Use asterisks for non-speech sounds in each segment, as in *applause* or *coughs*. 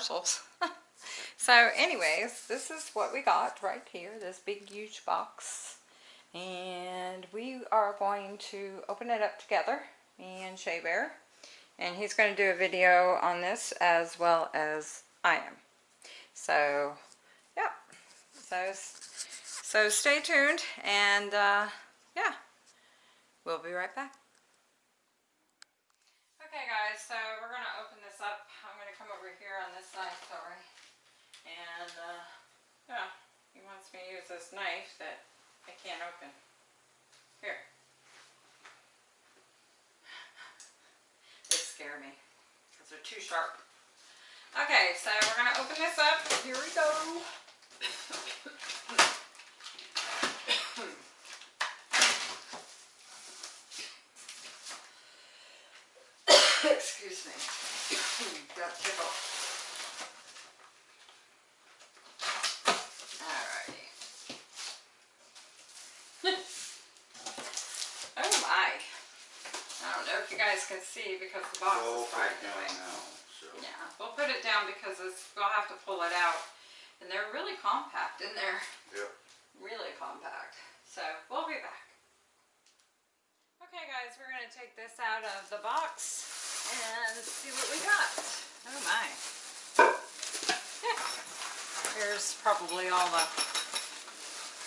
parcels. *laughs* so anyways, this is what we got right here, this big huge box. And we are going to open it up together, me and Shea Bear. And he's going to do a video on this as well as I am. So, yeah. So, so stay tuned and uh, yeah, we'll be right back. Okay guys, so we're going to open this up. I'm going to come over here on this side, sorry. And, uh, yeah, he wants me to use this knife that I can't open. Here. They scare me because they're too sharp. Okay, so we're going to open this up. Here we go. *coughs* *coughs* *coughs* Excuse me. Got tickle. Alrighty. oh my. I don't know if you guys can see because the box We'll is put far it down away. now, so. Yeah, we'll put it down because it's, we'll have to pull it out. And they're really compact in there. Yep. Really compact. So, we'll be back. Okay guys, we're going to take this out of the box and see what we got. Oh my. *laughs* Here's probably all the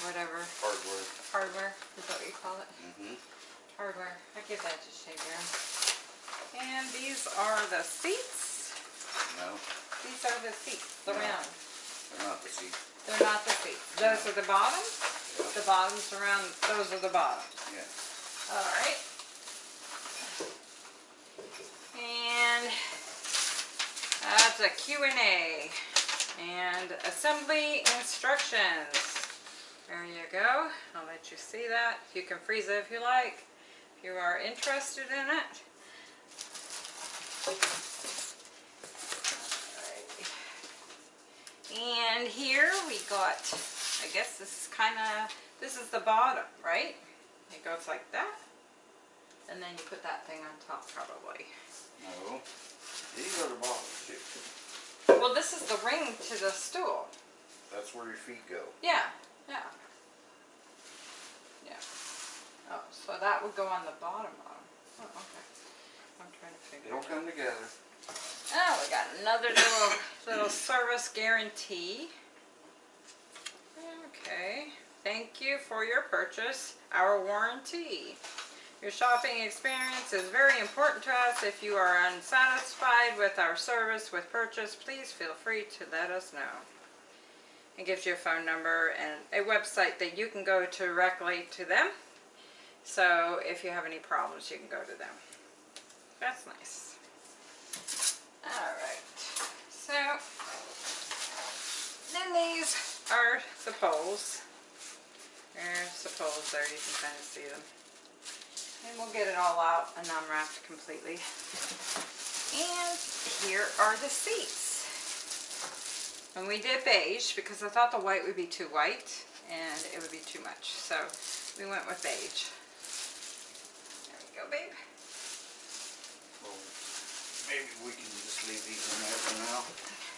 whatever Hardware. hardware, is that what you call it? Mm-hmm. Hardware. I give that to Shaver. And these are the seats. No, These are the seats, the No. round. they're not the seats. They're not the seats. Those are the bottoms. The bottoms around, those are the bottoms. Yeah. Alright. And that's a Q&A. And assembly instructions. There you go. I'll let you see that. You can freeze it if you like. If you are interested in it. And here we got, I guess this is kind of, this is the bottom, right? It goes like that. And then you put that thing on top probably. No, these are the bottoms too. Well, this is the ring to the stool. That's where your feet go. Yeah, yeah. Yeah. Oh, so that would go on the bottom bottom. Oh, okay. I'm trying to figure It'll it out. come together. Oh, we got another little, little service guarantee. Okay. Thank you for your purchase. Our warranty. Your shopping experience is very important to us. If you are unsatisfied with our service with purchase, please feel free to let us know. It gives you a phone number and a website that you can go directly to them. So if you have any problems, you can go to them. That's nice. Alright, so then these are the poles. There's the poles there, you can kind of see them. And we'll get it all out and unwrapped completely. And here are the seats. And we did beige because I thought the white would be too white and it would be too much. So we went with beige. There we go, babe. Well, maybe we can just leave these in there for now.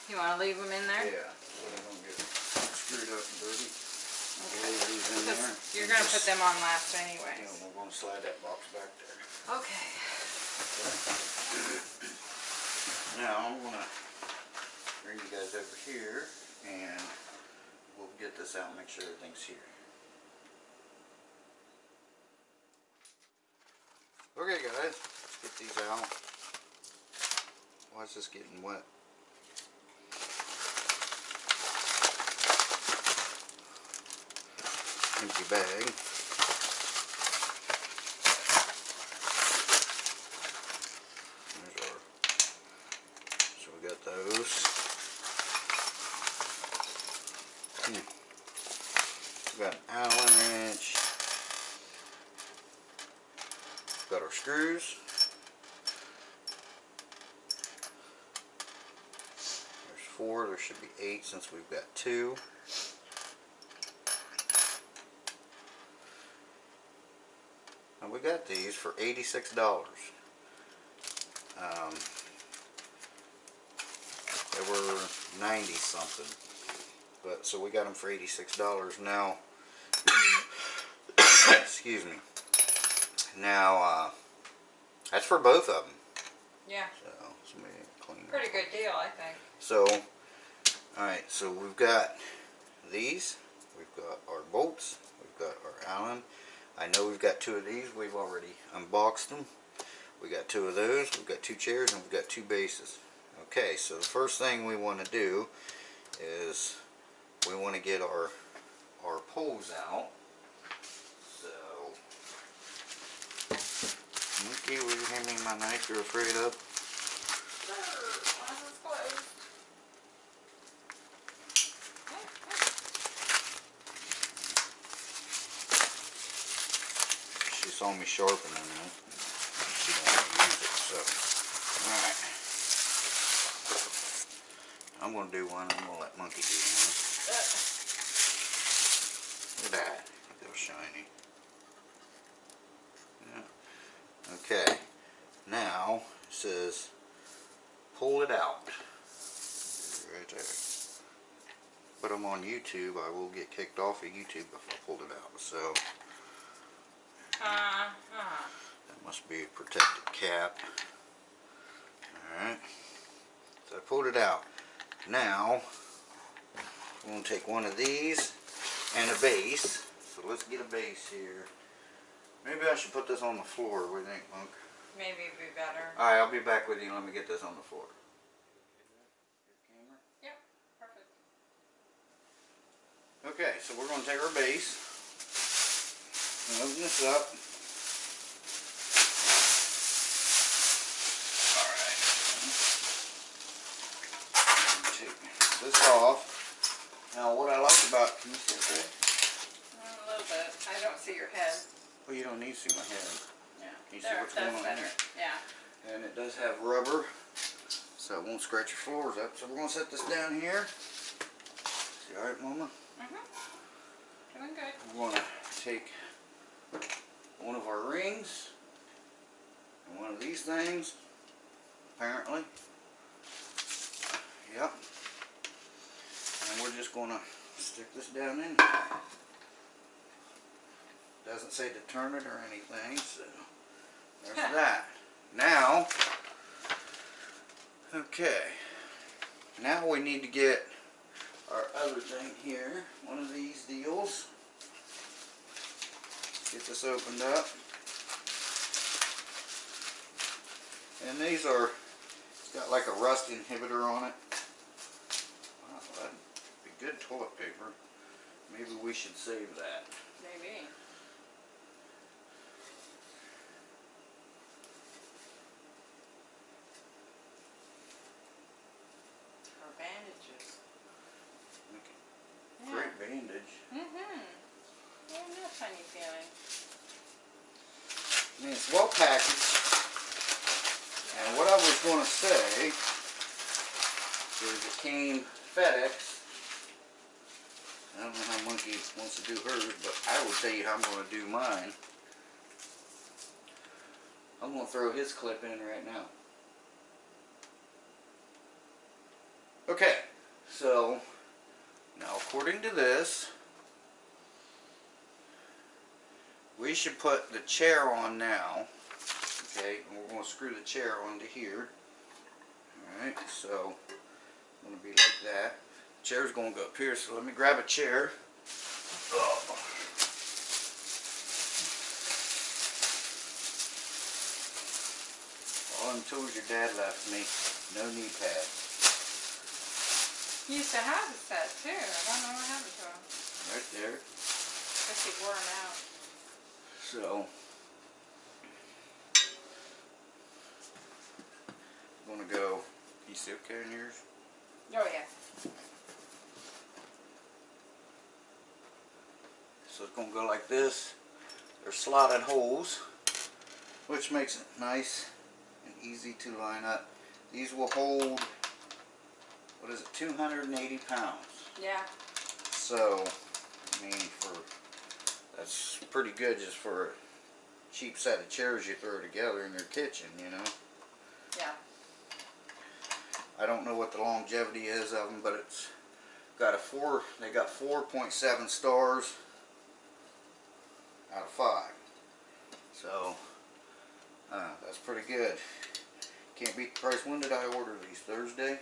You want to leave them in there? Yeah, so they don't get screwed up and dirty. Okay. these in there. You're going to put them on last anyway. Yeah, we're gonna slide that box back there. Okay. Now, I'm gonna bring you guys over here and we'll get this out and make sure everything's here. Okay guys, let's get these out. Why is this getting wet? Empty bag. So we got those. Hmm. We got an Allen wrench. Got our screws. There's four. There should be eight since we've got two. And we got these for $86. Um, They were ninety something. But, so we got them for eighty-six dollars now. *coughs* Excuse me. Now, uh, that's for both of them. Yeah, So, somebody clean. that. pretty good deal, I think. So, alright, so we've got these, we've got our bolts, we've got our Allen. I know we've got two of these, we've already unboxed them. We got two of those, we've got two chairs, and we've got two bases. Okay, so the first thing we want to do is we want to get our our poles out. So, Mookie, will you hand me my knife you're afraid of? She don't use it, so. Alright. I'm gonna do one, I'm gonna let Monkey do one. Look at that. How shiny. Yeah. Okay. Now, it says, pull it out. Right there. But I'm on YouTube, I will get kicked off of YouTube if I pulled it out, so. Uh-huh. That must be a protected cap. Alright. So I pulled it out. Now, I'm going to take one of these and a base. So let's get a base here. Maybe I should put this on the floor. What do you think, Monk? Maybe it'd be better. Alright, I'll be back with you. Let me get this on the floor. Yep, perfect. Okay, so we're going to take our base. and Open this up. Alright. Take this off. Now what I like about, can you see it there? Mm, A little bit. I don't see your head. Well, you don't need to see my head. Yeah. You see what's going on better. here? Yeah. And it does have rubber, so it won't scratch your floors up. So we're going to set this down here. See, alright, Mama? Mm-hmm. Doing good. We're going to take one of our rings and one of these things, apparently. Yep. And we're just going to stick this down in. Doesn't say to turn it or anything, so there's that. Now, okay. Now we need to get our other thing here, one of these deals. Get this opened up. And these are, it's got like a rust inhibitor on it. Wow, that'd be good toilet paper. Maybe we should save that. Maybe. Or bandages. Okay. Yeah. Great bandage. Mm-hmm. Yeah, no funny feeling. I mean, well packaged. And what I was going to say is it came FedEx. I don't know how Monkey wants to do hers, but I will tell you how I'm going to do mine. I'm going to throw his clip in right now. Okay, so now according to this, we should put the chair on now. Okay, and we're going to screw the chair onto here. Alright, so it's going to be like that. The chair's going to go up here, so let me grab a chair. Oh. All them tools your dad left me, no knee pads. He used to have a set too. I don't know what happened to. Right there. I Guess he wore them out. So, I'm gonna go. You see okay in yours? Oh yeah. So it's gonna go like this. They're slotted holes, which makes it nice and easy to line up. These will hold, what is it, 280 pounds. Yeah. So, I mean, for that's pretty good just for a cheap set of chairs you throw together in your kitchen, you know. Yeah. I don't know what the longevity is of them, but it's got a four. They got 4.7 stars out of five. So uh, that's pretty good. Can't beat the price. When did I order these? Thursday.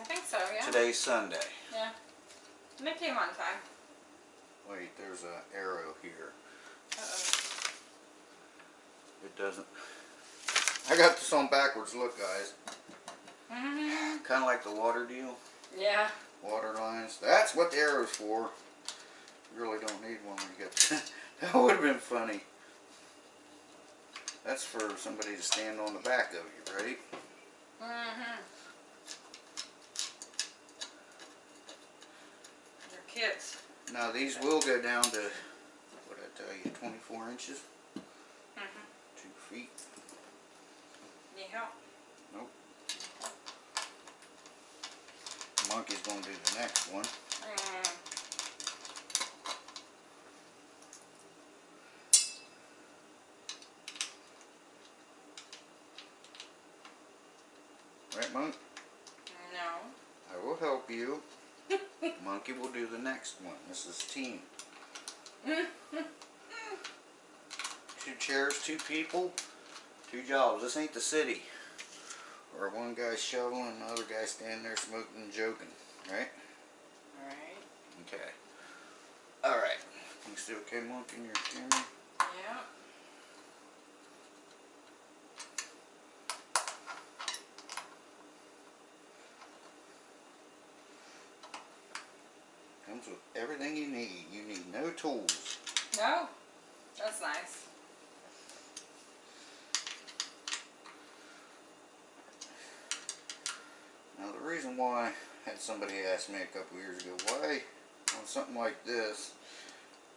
I think so, yeah. Today's Sunday. Yeah. And they came on time. Wait, there's a arrow here. Uh-oh. It doesn't. I got this on backwards. Look, guys. Mm -hmm. Kind of like the water deal. Yeah. Water lines. That's what the arrow's for. You really don't need one when you get. *laughs* that would have been funny. That's for somebody to stand on the back of you, right? Mm-hmm. Your kids. Now these will go down to what I tell you, 24 inches, Mm-hmm. two feet. Need help? Monkey's gonna do the next one. Mm. Right, Monk? No. I will help you. Monkey We'll do the next one. This is team. *laughs* two chairs, two people, two jobs. This ain't the city. Or one guy shoveling and the other guy standing there smoking and joking. Right? Alright. Okay. Alright. You still okay, Monk, in your camera? Yeah. Comes with everything you need. You need no tools. No. That's nice. Now the reason why I had somebody ask me a couple years ago, why on something like this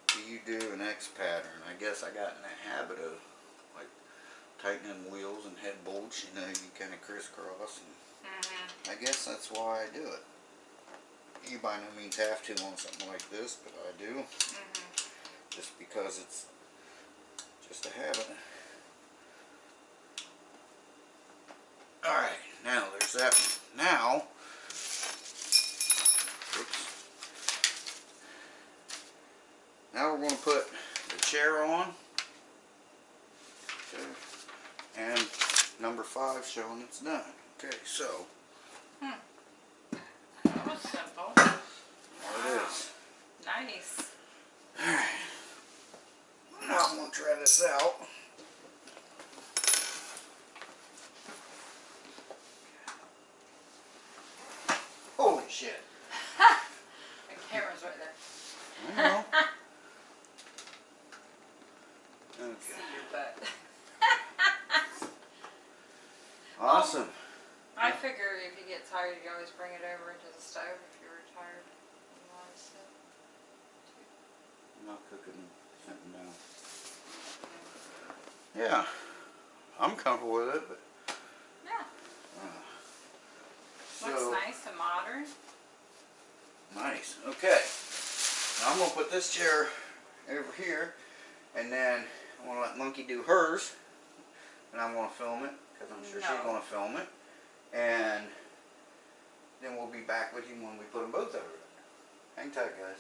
do you do an X pattern? I guess I got in the habit of like tightening wheels and head bolts, you know, you kind of crisscross. And Mm-hmm. I guess that's why I do it. You by no means have to on something like this, but I do. Mm-hmm. Just because it's just a habit. Alright, now there's that one. Now, oops. Now we're going to put the chair on. Okay. And number five showing it's done. Okay, so, That was simple. Nice. Alright. Now I'm going to try this out. Holy shit. The camera's right there. I know. See Okay. your butt. Awesome. I figure if you get tired, you always bring it over to the stove if you're tired. You want to sit. I'm not cooking something now. Yeah. I'm comfortable with it, but. Yeah. Uh, Looks so, nice. Okay. Now I'm gonna put this chair over here, and then I'm gonna let Monkey do hers, and I'm gonna film it because I'm sure she's gonna film it, and then we'll be back with you when we put them both over there. Hang tight, guys.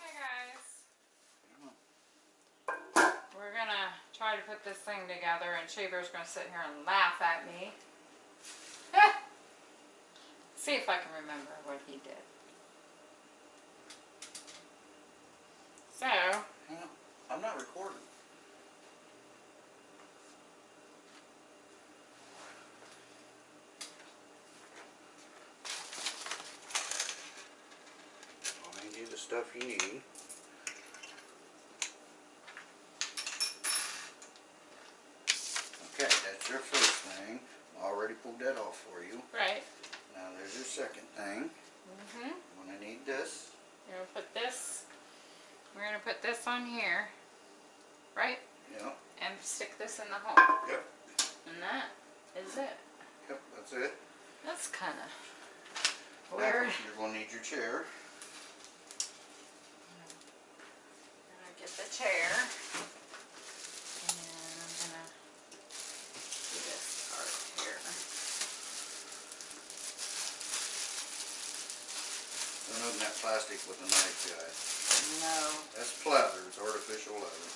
Hey guys. We're gonna try to put this thing together and Shaver's gonna sit here and laugh at me. *laughs* See if I can remember what he did. So. I'm not recording. Hand you the stuff you need. Okay, that's your first thing. Already pulled that off for you. right. Now there's your second thing. Mm-hmm. I'm gonna need this. We're gonna put this, we're gonna put this on here, right? Yep, And stick this in the hole. yep, And that is it. yep, that's it. That's kinda Now, weird. You're gonna need your chair. Gonna get the chair. With a knife, guys. No. That's pleather, it's artificial leather.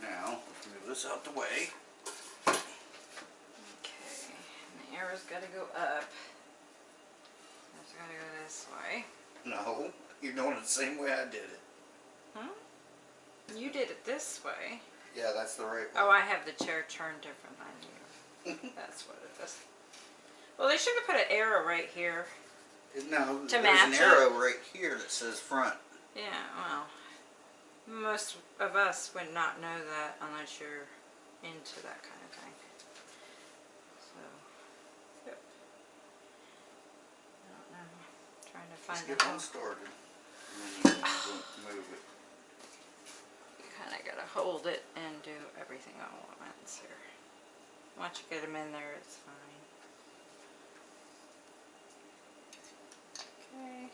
Yeah. Now, let's move this out the way. Okay. And the arrow's got to go up. It's got to go this way. No, you're doing it the same way I did it. Huh? You did it this way. Yeah, that's the right way. Oh, I have the chair turned different than you. *laughs* That's what it is. Well, they should have put an arrow right here. No, To there's match an it? arrow right here that says front. Yeah, well, most of us would not know that unless you're into that kind of thing. So, yep. I don't know. Trying to find Just the get one started. And then *laughs* you move it. You kind of gotta hold it and do everything all at once here. Once you get them in there, it's fine. Okay.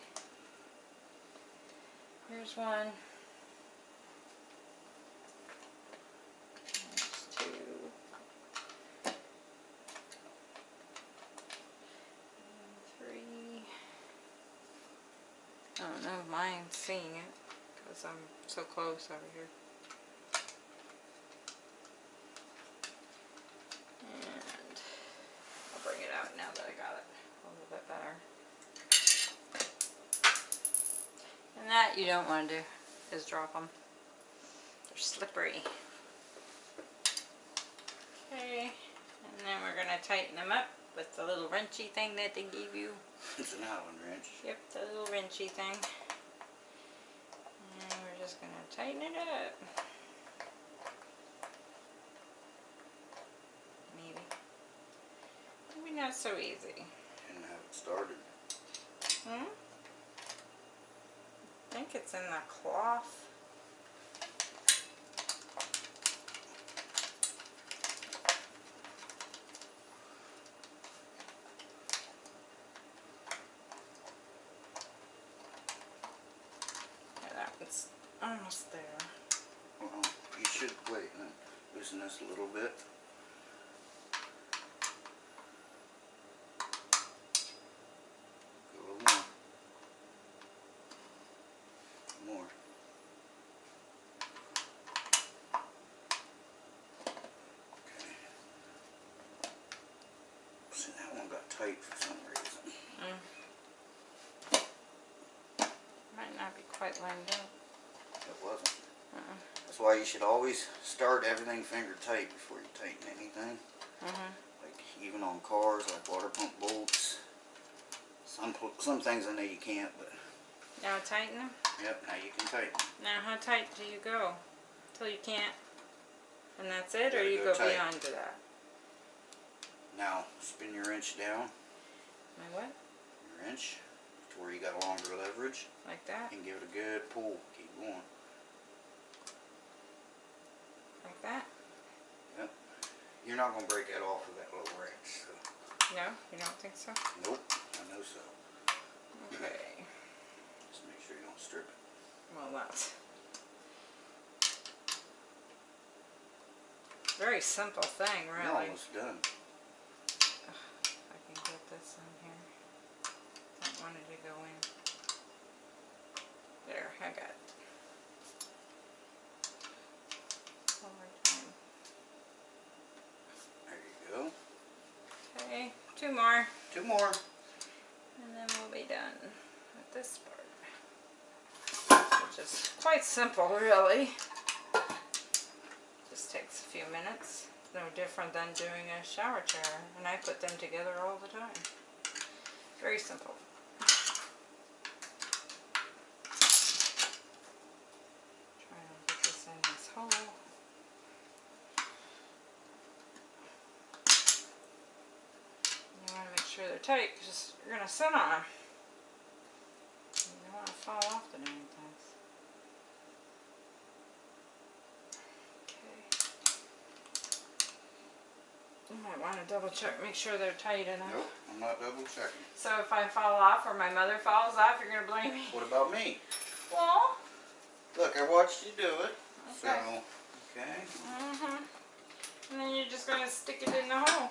Here's one. There's two. Three. I don't know if mine's seeing it because I'm so close over here. And I'll bring it out now that I got it a little bit better. And that you don't want to do is drop them. They're slippery. Okay, and then we're going to tighten them up with the little wrenchy thing that they gave you. *laughs* It's an Allen wrench. Yep, the little wrenchy thing. And we're just gonna tighten it up. Maybe. Maybe not so easy. And have it started. Hmm? I think it's in the cloth. One's almost there. Well, you should wait and loosen this a little bit. Go a little more. More. Okay. See, that one got tight for some reason. Might not be quite lined up. It wasn't. Uh-uh. That's why you should always start everything finger tight before you tighten anything. Mm-hmm. Like even on cars, like water pump bolts. Some some things I know you can't, but Now tighten them. yep, now you can tighten. Now how tight do you go? Till you can't? And that's it? Or you go go beyond to that? Now spin your wrench down, My what? your wrench, to where you got longer leverage, Like that? and give it a good pull. Keep going. Like that? Yep. You're not gonna break that off with that little wrench. So. No? You don't think so? Nope, I know so. Okay. Just make sure you don't strip it. Well, that's very simple thing, really. almost done. If I can get this in here. Don't want it to go in. There, I got it. One more time. There you go. Okay, two more, Two more. and then we'll be done with this part. Which is quite simple, really. Just takes a few minutes. No different than doing a shower chair, and I put them together all the time. Very simple. Trying to get this in this hole. You want to make sure they're tight because you're going to sit on them. You don't want to fall off the dang things. Okay. You might want to double check, make sure they're tight enough. Nope, I'm not double checking. So if I fall off or my mother falls off, you're going to blame me? What about me? Well, Look, I watched you do it. So, Okay. okay. mm-hmm. And then you're just going to stick it in the hole.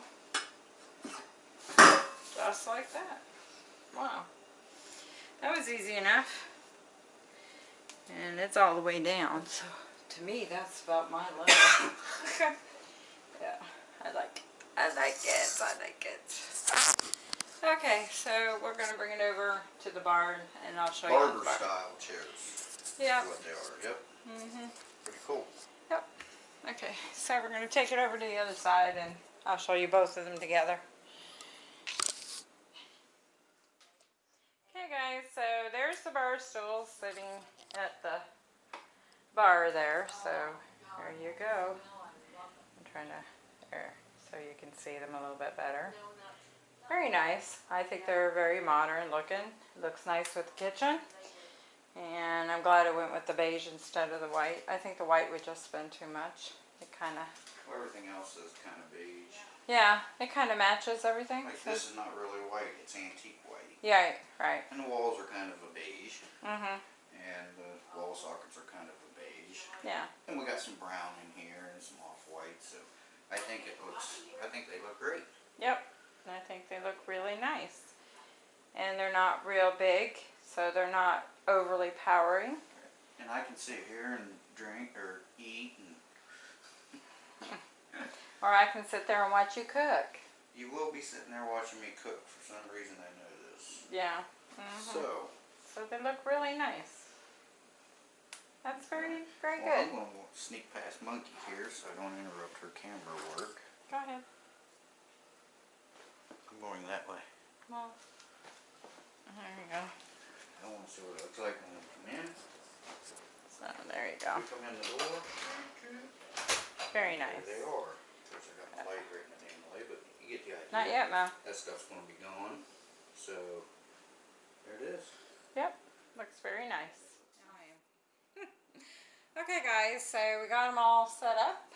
just like that. Wow. That was easy enough. And it's all the way down, so to me that's about my level. *coughs* yeah, I like it. I like it. I like it. Okay, so we're gonna bring it over to the barn and I'll show you Barber style chairs. Yeah. What they are. Yep. Mhm. Pretty cool. Yep. Okay, so we're gonna take it over to the other side and I'll show you both of them together. Okay guys, so there's the bar stool sitting at the bar there, so there you go. I'm trying to, there, so you can see them a little bit better. Very nice. I think they're very modern looking. Looks nice with the kitchen. And I'm glad I went with the beige instead of the white. I think the white would just been too much. It kind of, Well, everything else is kind of beige. yeah, it kind of matches everything. Like so- this is not really white. It's antique white. Yeah, right. And the walls are kind of a beige. Mm-hmm. And the wall sockets are kind of a beige. Yeah. And we got some brown in here and some off-white. So I think it looks. I think they look great. Yep. And I think they look really nice. And they're not real big, so they're not overly powering. And I can sit here and drink or eat and *laughs* Or I can sit there and watch you cook. You will be sitting there watching me cook. For some reason, I know this. Yeah. Mhm. So, So they look really nice. That's very, very well, I'm good. going to sneak past Monkey here so I don't interrupt her camera work. Go ahead. I'm going that way. Well, there you go. I want to see what it looks like when we come in. So there you go. We come in the door. Very There nice. they are. Of course, I got my light right in the damn way, but you get the idea. Not yet, Mo. That stuff's going to be gone. So, there it is. Yep, looks very nice. Okay, guys, so we got them all set up.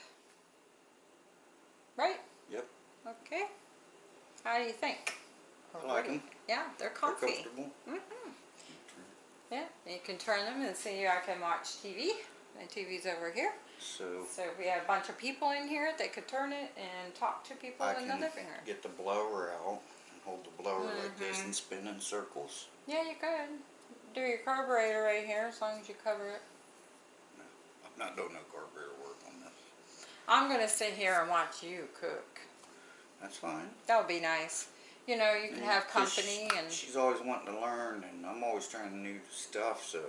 Right? Yep. Okay. How do you think? I like them. Yeah, they're comfy. They're comfortable. hmm Yeah, you can turn them and see I can watch TV. My TV's over here. So, So if we had a bunch of people in here, they could turn it and talk to people I in the living room. get the blower out and hold the blower like this Mhm. and spin in circles. Yeah, you could. Do your carburetor right here as long as you cover it. I'm not doing no carburetor work on this. I'm gonna sit here and watch you cook. That's fine. That would be nice. You know, you can Yeah, have company and she's always wanting to learn, and I'm always trying new stuff. So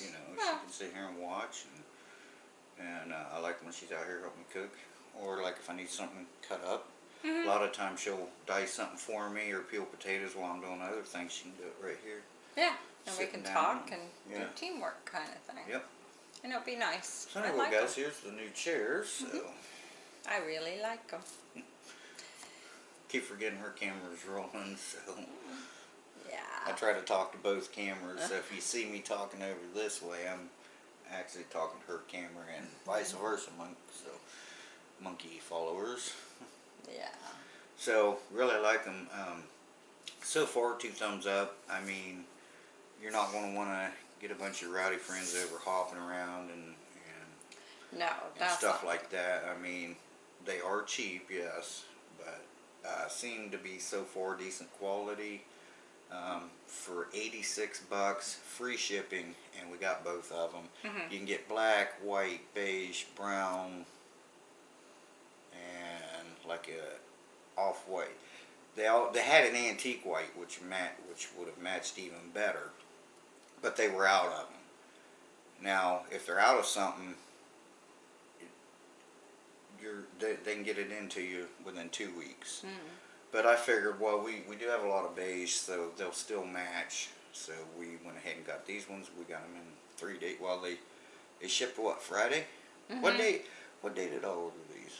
you know, she can sit here and watch, and and uh, I like when she's out here helping me cook, or like if I need something cut up. Mhm. A lot of times she'll dice something for me or peel potatoes while I'm doing other things. She can do it right here. yeah, and we can talk and yeah. do teamwork kind of thing. Yep. And it'll be nice. So anyway, like guys, 'em. here's the new chairs. So Mm-hmm. I really like them. keep forgetting her camera's rolling. So Yeah. I try to talk to both cameras. So if you see me talking over this way, I'm actually talking to her camera and vice versa. Mon- so monkey followers. Yeah. So really like them. Um, so far, two thumbs up. I mean, you're not going to want to get a bunch of rowdy friends over hopping around and and, No, and stuff like that. I mean, they are cheap, yes, but uh, seem to be so far decent quality. Um, for 86 bucks, free shipping, and we got both of them. Mhm. You can get black, white, beige, brown, and like a off-white. They all they had an antique white, which mat which would have matched even better, but they were out of them. Now, if they're out of something, you're they, they can get it into you within two weeks. Mm. But I figured, well, we, we do have a lot of beige, so they'll still match. So we went ahead and got these ones. We got them in three days. Well, they they shipped what Friday? What Mhm. day? What day did I order these?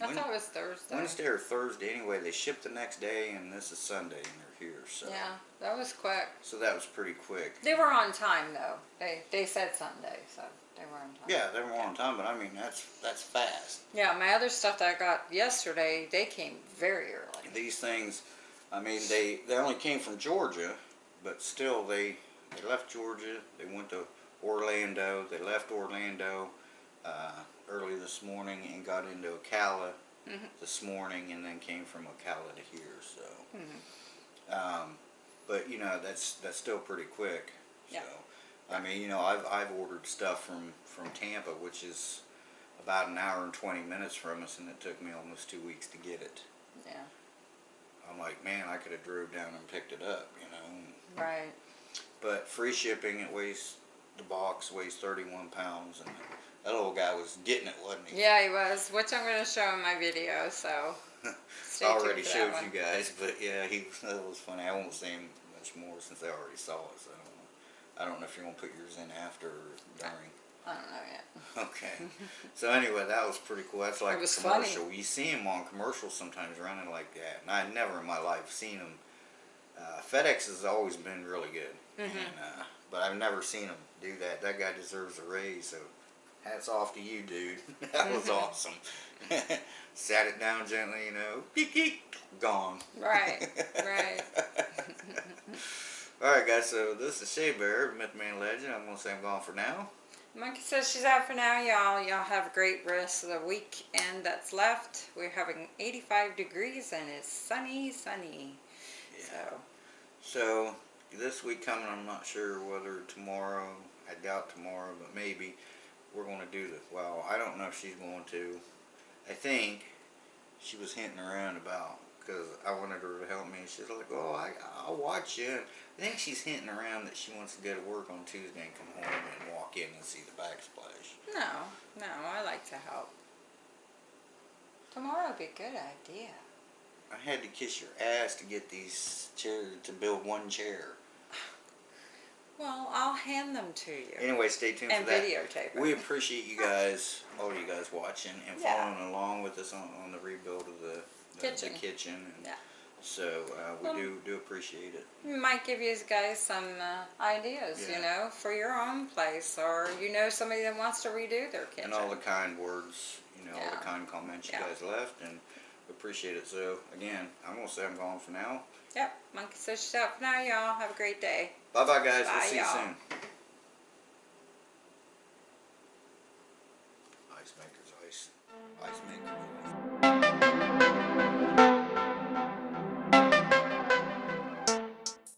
I Wed- thought it was Thursday. Wednesday or Thursday. Anyway, they shipped the next day, and this is Sunday, and they're here. So Yeah, that was quick. so that was pretty quick. They were on time though. They they said Sunday, so they were on time. Yeah, they were on time, but I mean that's that's fast. Yeah, my other stuff that I got yesterday, they came very early. These things, I mean, they they only came from Georgia, but still they they left Georgia. They went to Orlando. They left Orlando uh, early this morning and got into Ocala Mhm. this morning, and then came from Ocala to here. So, Mhm. Um, but you know, that's, that's still pretty quick. Yeah. So, I mean, you know, I've, I've ordered stuff from, from Tampa, which is about an hour and twenty minutes from us, and it took me almost two weeks to get it. Yeah. I'm like, man, I could have drove down and picked it up, you know. Right. But free shipping, it weighs, the box weighs thirty-one pounds, and that little guy was getting it, wasn't he? Yeah, he was, which I'm going to show in my video, so tuned already showed you guys, but yeah, he was, that was funny. I won't say him much more since I already saw it, so I don't know. I don't know if you're gonna put yours in after or during. I don't know yet. *laughs* *laughs* Okay. so anyway, that was pretty cool. That's like a funny. commercial. You see him on commercials sometimes running like that, and I never in my life seen him. Uh, FedEx has always been really good, Mm-hmm. and, uh, but I've never seen him do that. That guy deserves a raise. So hats off to you, dude. *laughs* that was *laughs* awesome. *laughs* Sat it down gently, you know, geek geek, gone. Right, right. Alright guys, so this is Shea Bear, Myth Man Legend. I'm gonna say I'm gone for now. Monkey says she's out for now, y'all. Y'all have a great rest of the weekend that's left. We're having 85 degrees and it's sunny, sunny. So, So this week coming, I'm not sure whether tomorrow, I doubt tomorrow, but maybe we're gonna do this. well, I don't know if she's going to. I think she was hinting around about, because I wanted her to help me. She's like, oh, I, I'll watch you. I think she's hinting around that she wants to go to work on Tuesday and come home and walk in and see the backsplash. no, no, I like to help. Tomorrow would be a good idea. I had to kiss your ass to get these chairs, to build one chair. Well, I'll hand them to you. Anyway, stay tuned and for that. videotape it. We appreciate you guys, all you guys watching and Yeah. following along with us on, on the rebuild of the, the Kitchen. the kitchen. And Yeah. So uh, we Well- do do appreciate it. might give you guys some uh, ideas, Yeah. you know, for your own place, or you know somebody that wants to redo their kitchen. And all the kind words, you know, all the kind comments you Yeah. guys left, and appreciate it. So again, I'm gonna say I'm gone for now. Yep, Monkey out for now, y'all. Have a great day. Bye bye, guys. Bye, we'll see you soon.